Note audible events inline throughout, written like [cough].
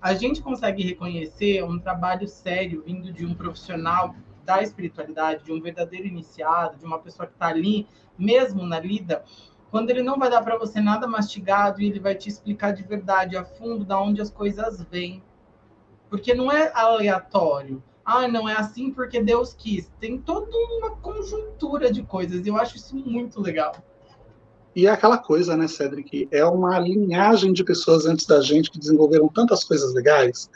a gente consegue reconhecer um trabalho sério vindo de um profissional da espiritualidade, de um verdadeiro iniciado, de uma pessoa que está ali, mesmo na lida, quando ele não vai dar para você nada mastigado e ele vai te explicar de verdade, a fundo, da onde as coisas vêm. Porque não é aleatório. Ah, não é assim porque Deus quis. Tem toda uma conjuntura de coisas. Eu acho isso muito legal. E é aquela coisa, né, Cedric? É uma linhagem de pessoas antes da gente que desenvolveram tantas coisas legais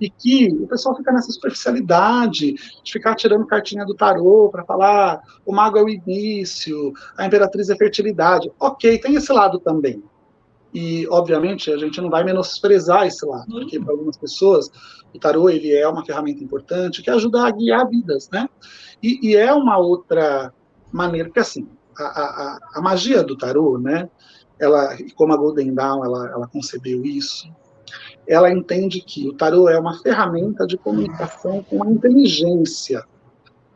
e que o pessoal fica nessa superficialidade de ficar tirando cartinha do tarô para falar o mago é o início, a imperatriz é fertilidade. Ok, tem esse lado também. E, obviamente, a gente não vai menosprezar esse lado, hum. porque para algumas pessoas o tarô ele é uma ferramenta importante que ajuda a guiar vidas, né? E, e é uma outra maneira, porque assim, a, a, a magia do tarô, né? Ela, como a Golden Dawn, ela, ela concebeu isso, ela entende que o tarô é uma ferramenta de comunicação com a inteligência,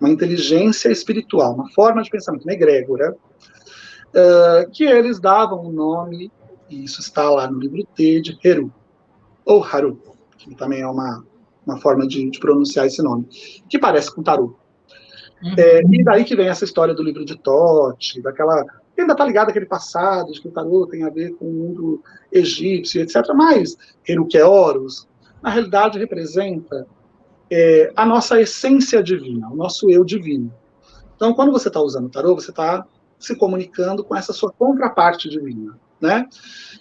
uma inteligência espiritual, uma forma de pensamento, uma egrégora, uh, que eles davam o nome, e isso está lá no livro T, de Heru, ou Haru, que também é uma, uma forma de, de pronunciar esse nome, que parece com tarô. Uhum. É, e daí que vem essa história do livro de Tote, daquela. Ainda está ligado aquele passado de que o tarô tem a ver com o mundo egípcio, etc. Mas Heruqueoros, na realidade, representa é, a nossa essência divina, o nosso eu divino. Então, quando você está usando o tarô, você está se comunicando com essa sua contraparte divina, né?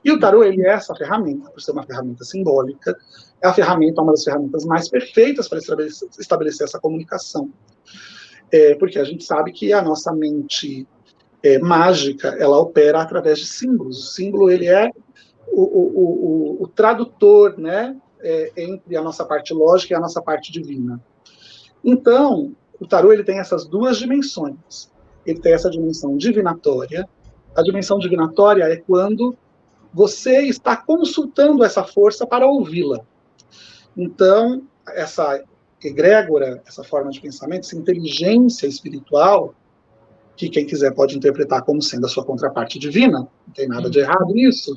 E o tarô, ele é essa ferramenta, por ser uma ferramenta simbólica, é a ferramenta, uma das ferramentas mais perfeitas para estabelecer, estabelecer essa comunicação é, porque a gente sabe que a nossa mente é, mágica, ela opera através de símbolos. O símbolo, ele é o, o, o, o tradutor, né, é, entre a nossa parte lógica e a nossa parte divina. Então, o tarô, ele tem essas duas dimensões. Ele tem essa dimensão divinatória. A dimensão divinatória é quando você está consultando essa força para ouvi-la. Então, essa egrégora, essa forma de pensamento, essa inteligência espiritual, que quem quiser pode interpretar como sendo a sua contraparte divina, não tem nada de errado nisso.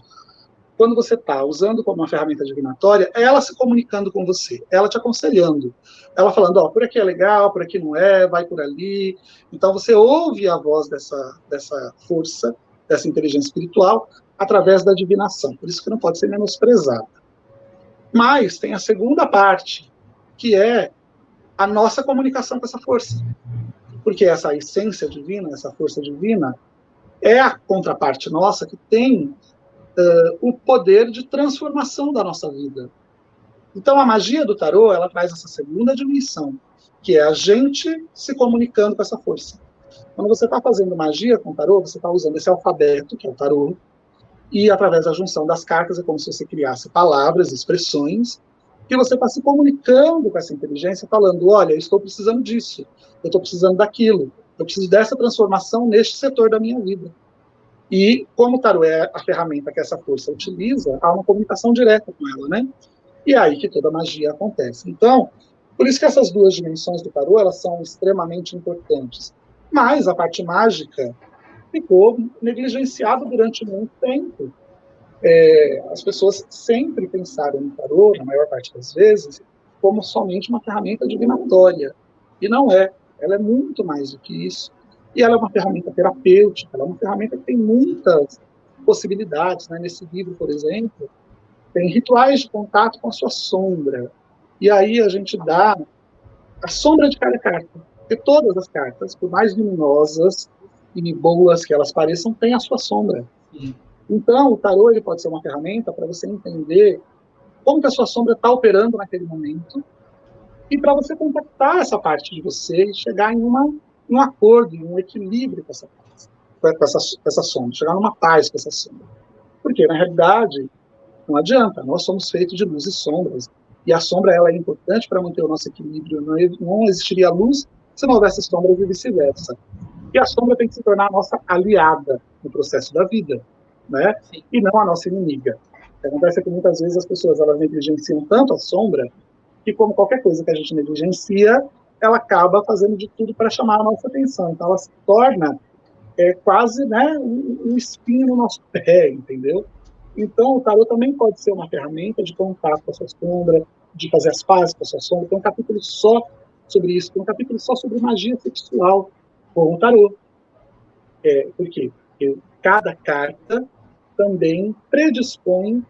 Quando você está usando como uma ferramenta divinatória, é ela se comunicando com você, ela te aconselhando, ela falando, ó, oh, por aqui é legal, por aqui não é, vai por ali. Então você ouve a voz dessa, dessa força, dessa inteligência espiritual, através da divinação. Por isso que não pode ser menosprezada. Mas tem a segunda parte, que é a nossa comunicação com essa força. Porque essa essência divina, essa força divina, é a contraparte nossa que tem uh, o poder de transformação da nossa vida. Então, a magia do tarô, ela traz essa segunda dimensão, que é a gente se comunicando com essa força. Quando você está fazendo magia com o tarô, você está usando esse alfabeto, que é o tarô, e através da junção das cartas é como se você criasse palavras, expressões, que você está se comunicando com essa inteligência, falando: olha, eu estou precisando disso, eu estou precisando daquilo, eu preciso dessa transformação neste setor da minha vida. E como o tarô é a ferramenta que essa força utiliza, há uma comunicação direta com ela, né? E é aí que toda a magia acontece. Então, por isso que essas duas dimensões do tarô, elas são extremamente importantes. Mas a parte mágica ficou negligenciada durante muito tempo é, as pessoas sempre pensaram no tarô, na maior parte das vezes, como somente uma ferramenta divinatória. E não é. Ela é muito mais do que isso. E ela é uma ferramenta terapêutica, ela é uma ferramenta que tem muitas possibilidades. Né? Nesse livro, por exemplo, tem rituais de contato com a sua sombra. E aí a gente dá a sombra de cada carta. Porque todas as cartas, por mais luminosas e boas que elas pareçam, têm a sua sombra. Sim. Então, o tarô ele pode ser uma ferramenta para você entender como que a sua sombra está operando naquele momento e para você contactar essa parte de você e chegar em uma, um acordo, em um equilíbrio com essa, com essa, com essa sombra, chegar numa paz com essa sombra. Porque, na realidade, não adianta, nós somos feitos de luz e sombras, e a sombra ela é importante para manter o nosso equilíbrio, não, não existiria luz se não houvesse sombra e vice-versa. E a sombra tem que se tornar a nossa aliada no processo da vida né? E não a nossa inimiga. O que acontece é que muitas vezes as pessoas elas negligenciam tanto a sombra que, como qualquer coisa que a gente negligencia, ela acaba fazendo de tudo para chamar a nossa atenção. Então, ela se torna é, quase né, um, um espinho no nosso pé, entendeu? Então, o tarot também pode ser uma ferramenta de contato com a sua sombra, de fazer as pazes com a sua sombra. Tem um capítulo só sobre isso, tem um capítulo só sobre magia sexual com o tarot. É, por quê? Porque cada carta também predispõe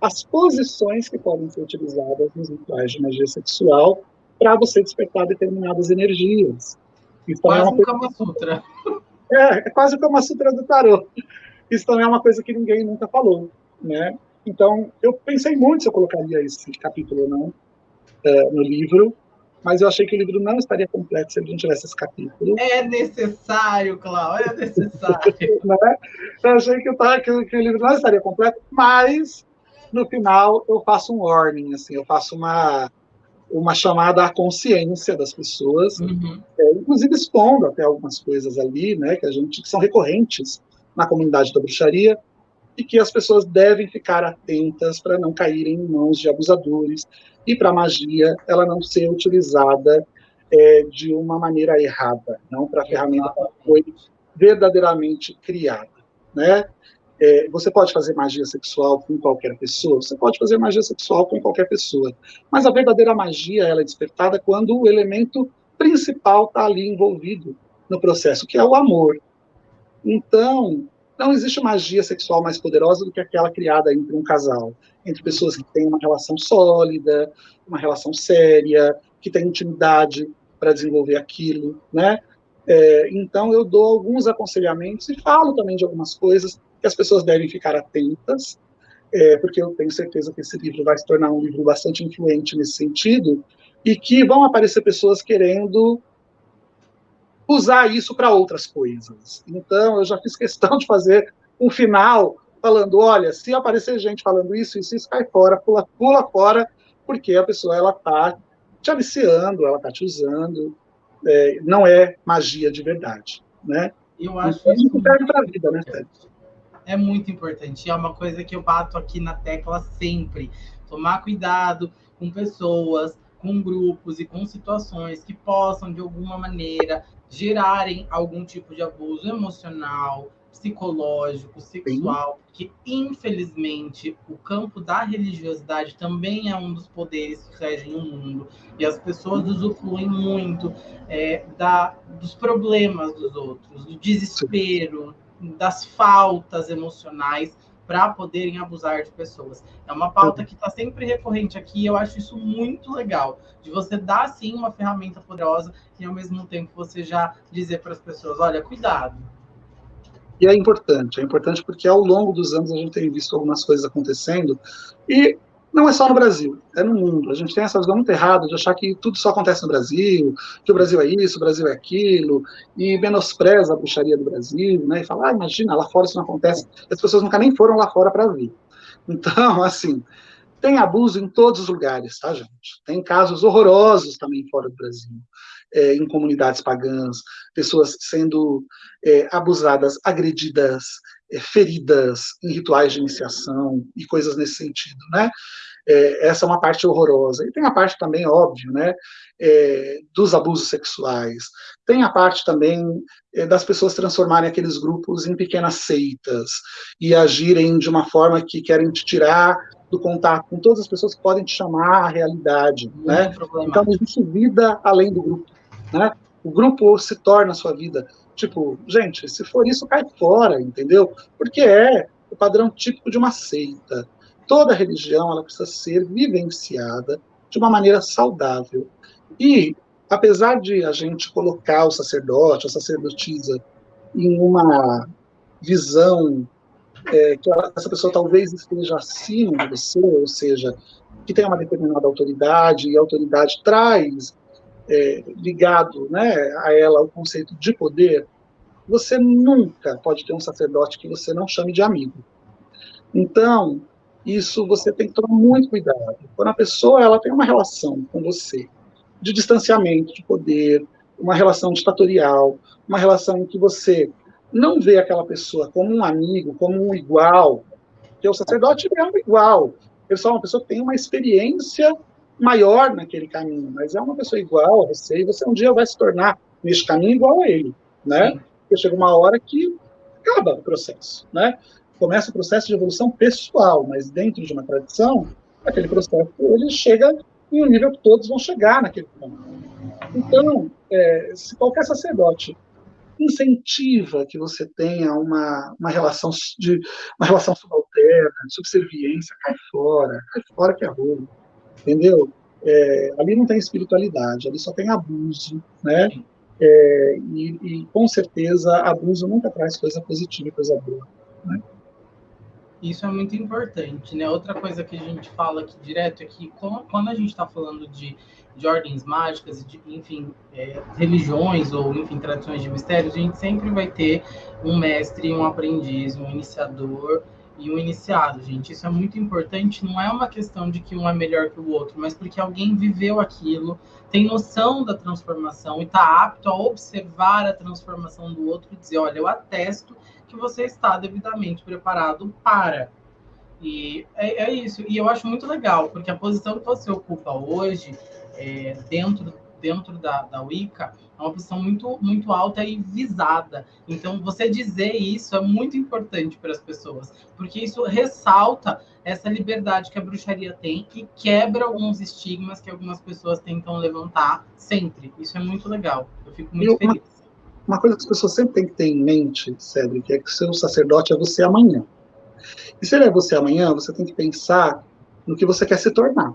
as posições que podem ser utilizadas nos rituais de magia sexual para você despertar determinadas energias. Isso quase é uma um. Kama Sutra. [laughs] É, é quase o Kama Sutra do tarô. Isso também é uma coisa que ninguém nunca falou, né? Então, eu pensei muito se eu colocaria esse capítulo ou não é, no livro, mas eu achei que o livro não estaria completo se ele não tivesse esse capítulo. É necessário, Cláudio, é necessário. [laughs] né? Eu achei que, tava, que, que, o livro não estaria completo, mas no final eu faço um warning, assim, eu faço uma, uma chamada à consciência das pessoas, uhum. é, inclusive expondo até algumas coisas ali, né, que a gente que são recorrentes na comunidade da bruxaria, e que as pessoas devem ficar atentas para não caírem em mãos de abusadores e para magia ela não ser utilizada é, de uma maneira errada, não para a ferramenta que foi verdadeiramente criada, né? É, você pode fazer magia sexual com qualquer pessoa, você pode fazer magia sexual com qualquer pessoa, mas a verdadeira magia ela é despertada quando o elemento principal está ali envolvido no processo, que é o amor. Então, não existe magia sexual mais poderosa do que aquela criada entre um casal, entre pessoas que têm uma relação sólida, uma relação séria, que têm intimidade para desenvolver aquilo, né? É, então eu dou alguns aconselhamentos e falo também de algumas coisas que as pessoas devem ficar atentas, é, porque eu tenho certeza que esse livro vai se tornar um livro bastante influente nesse sentido e que vão aparecer pessoas querendo usar isso para outras coisas. Então, eu já fiz questão de fazer um final falando, olha, se aparecer gente falando isso, isso, isso cai fora, pula, pula fora, porque a pessoa ela está te aliciando, ela está te usando, é, não é magia de verdade, né? Eu acho então, isso serve para a vida, né, Sérgio? É muito importante, é uma coisa que eu bato aqui na tecla sempre. Tomar cuidado com pessoas, com grupos e com situações que possam, de alguma maneira, gerarem algum tipo de abuso emocional, psicológico, sexual, que infelizmente o campo da religiosidade também é um dos poderes que regem o mundo e as pessoas usufruem muito é, da, dos problemas dos outros, do desespero, das faltas emocionais para poderem abusar de pessoas. É uma pauta que está sempre recorrente aqui, eu acho isso muito legal, de você dar sim uma ferramenta poderosa e ao mesmo tempo você já dizer para as pessoas, olha, cuidado. E é importante, é importante porque ao longo dos anos a gente tem visto algumas coisas acontecendo e não é só no Brasil, é no mundo. A gente tem essa visão muito errada de achar que tudo só acontece no Brasil, que o Brasil é isso, o Brasil é aquilo, e menospreza a bruxaria do Brasil, né? E fala, ah, imagina, lá fora isso não acontece. As pessoas nunca nem foram lá fora para ver. Então, [laughs] assim, tem abuso em todos os lugares, tá, gente? Tem casos horrorosos também fora do Brasil, é, em comunidades pagãs, pessoas sendo é, abusadas, agredidas, feridas em rituais de iniciação e coisas nesse sentido, né? É, essa é uma parte horrorosa. E tem a parte também, óbvio, né, é, dos abusos sexuais. Tem a parte também é, das pessoas transformarem aqueles grupos em pequenas seitas e agirem de uma forma que querem te tirar do contato com todas as pessoas que podem te chamar à realidade, Muito né? Então existe vida além do grupo, né? O grupo se torna a sua vida. Tipo, gente, se for isso, cai fora, entendeu? Porque é o padrão típico de uma seita toda religião ela precisa ser vivenciada de uma maneira saudável. E, apesar de a gente colocar o sacerdote, a sacerdotisa, em uma visão é, que essa pessoa talvez esteja acima de você, ou seja, que tem uma determinada autoridade, e a autoridade traz é, ligado né, a ela o conceito de poder, você nunca pode ter um sacerdote que você não chame de amigo. Então, isso você tem que tomar muito cuidado. Quando a pessoa ela tem uma relação com você de distanciamento de poder, uma relação ditatorial, uma relação em que você não vê aquela pessoa como um amigo, como um igual, porque o sacerdote é um igual. Ele só é uma pessoa que tem uma experiência maior naquele caminho, mas é uma pessoa igual a você, e você um dia vai se tornar neste caminho igual a ele, né? Porque chega uma hora que acaba o processo, né? começa o processo de evolução pessoal, mas dentro de uma tradição, aquele processo ele chega em um nível que todos vão chegar naquele ponto. Então, é, se qualquer sacerdote incentiva que você tenha uma, uma relação de uma relação subalterna, subserviência, cai fora, cai fora que é ruim, entendeu? É, ali não tem espiritualidade, ali só tem abuso, né? É, e, e, com certeza abuso nunca traz coisa positiva, coisa boa. Né? Isso é muito importante, né? Outra coisa que a gente fala aqui direto é que quando a gente está falando de, de ordens mágicas, de, enfim, é, religiões ou, enfim, tradições de mistérios, a gente sempre vai ter um mestre, um aprendiz, um iniciador e um iniciado, gente. Isso é muito importante. Não é uma questão de que um é melhor que o outro, mas porque alguém viveu aquilo, tem noção da transformação e está apto a observar a transformação do outro e dizer: olha, eu atesto que você está devidamente preparado para. E é, é isso. E eu acho muito legal, porque a posição que você ocupa hoje, é, dentro dentro da, da Wicca é uma posição muito, muito alta e visada. Então, você dizer isso é muito importante para as pessoas, porque isso ressalta essa liberdade que a bruxaria tem e quebra alguns estigmas que algumas pessoas tentam levantar sempre. Isso é muito legal. Eu fico muito uma, feliz. Uma coisa que as pessoas sempre têm que ter em mente, Cedric, é que o seu sacerdote é você amanhã. E se ele é você amanhã, você tem que pensar no que você quer se tornar.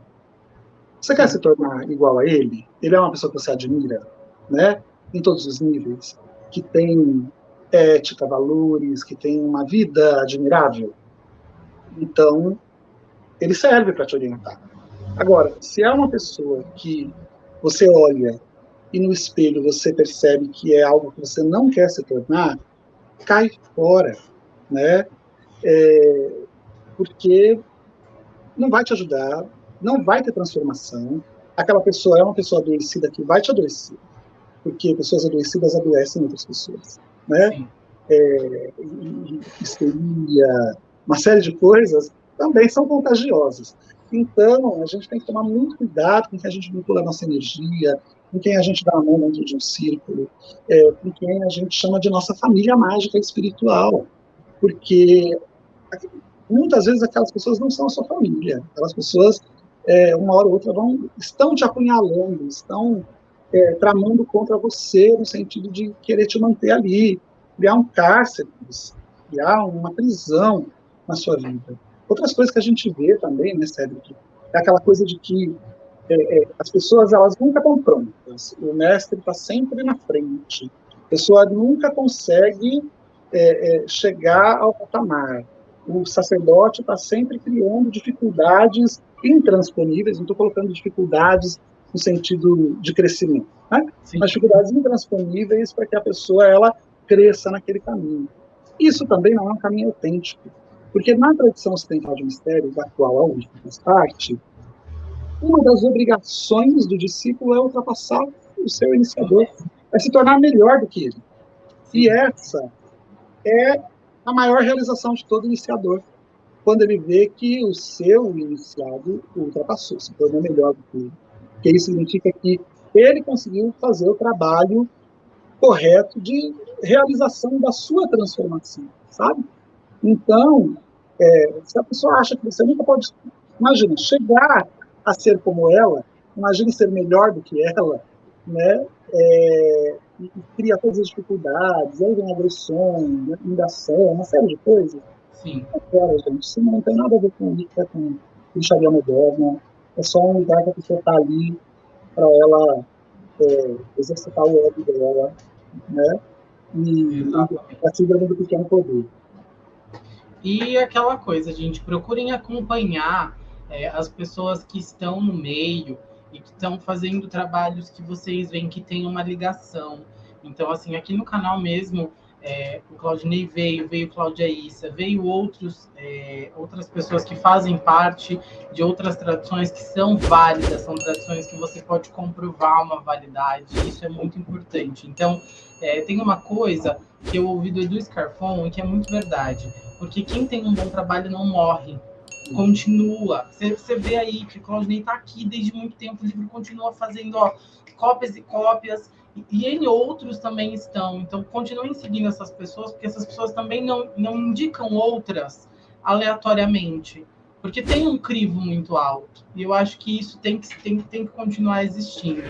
Você quer se tornar igual a ele? Ele é uma pessoa que você admira, né? Em todos os níveis, que tem ética, valores, que tem uma vida admirável. Então, ele serve para te orientar. Agora, se é uma pessoa que você olha e no espelho você percebe que é algo que você não quer se tornar, cai fora, né? É, porque não vai te ajudar, não vai ter transformação. Aquela pessoa é uma pessoa adoecida que vai te adoecer, porque pessoas adoecidas adoecem outras pessoas, né? É, histeria, uma série de coisas também são contagiosas. Então, a gente tem que tomar muito cuidado com quem a gente vincula a nossa energia, com quem a gente dá a mão dentro de um círculo, é, com quem a gente chama de nossa família mágica espiritual. Porque muitas vezes aquelas pessoas não são a sua família, aquelas pessoas é, uma hora ou outra vão, estão te apunhalando, estão é, tramando contra você no sentido de querer te manter ali, criar um cárcere, criar uma prisão na sua vida. Outras coisas que a gente vê também, né, Cédric, é aquela coisa de que é, é, as pessoas elas nunca estão prontas, o mestre está sempre na frente, a pessoa nunca consegue é, é, chegar ao patamar, o sacerdote está sempre criando dificuldades intransponíveis, não estou colocando dificuldades no sentido de crescimento, né? mas dificuldades intransponíveis para que a pessoa ela cresça naquele caminho. Isso também não é um caminho autêntico, porque na tradição ocidental de mistérios, da qual a UFO faz parte, uma das obrigações do discípulo é ultrapassar o seu iniciador, é se tornar melhor do que ele. E essa é a maior realização de todo iniciador quando ele vê que o seu iniciado ultrapassou, se tornou melhor do que ele. Porque isso significa que ele conseguiu fazer o trabalho correto de realização da sua transformação, sabe? Então, é, se a pessoa acha que você nunca pode, imagina, chegar a ser como ela, imagine ser melhor do que ela, né? É, e, cria todas as dificuldades, aí vem agressões, né, uma série de coisas Sim. Agora, gente, isso não tem nada a ver com Wicca, com bruxaria moderna. É só um lugar que a pessoa está ali para ela é, exercitar o ego dela, né? E a síndrome do pequeno poder. E aquela coisa, gente, procurem acompanhar é, as pessoas que estão no meio e que estão fazendo trabalhos que vocês veem que tem uma ligação. Então, assim, aqui no canal mesmo, é, o Claudinei veio, veio Cláudia Issa, veio outros, é, outras pessoas que fazem parte de outras tradições que são válidas, são tradições que você pode comprovar uma validade, isso é muito importante. Então, é, tem uma coisa que eu ouvi do Edu Scarfon e que é muito verdade, porque quem tem um bom trabalho não morre, continua. Você, vê aí que o Claudinei está aqui desde muito tempo, o livro continua fazendo ó, cópias e cópias, e em outros também estão. Então, continuem seguindo essas pessoas, porque essas pessoas também não, não indicam outras aleatoriamente, porque tem um crivo muito alto. E eu acho que isso tem que, tem, tem que continuar existindo.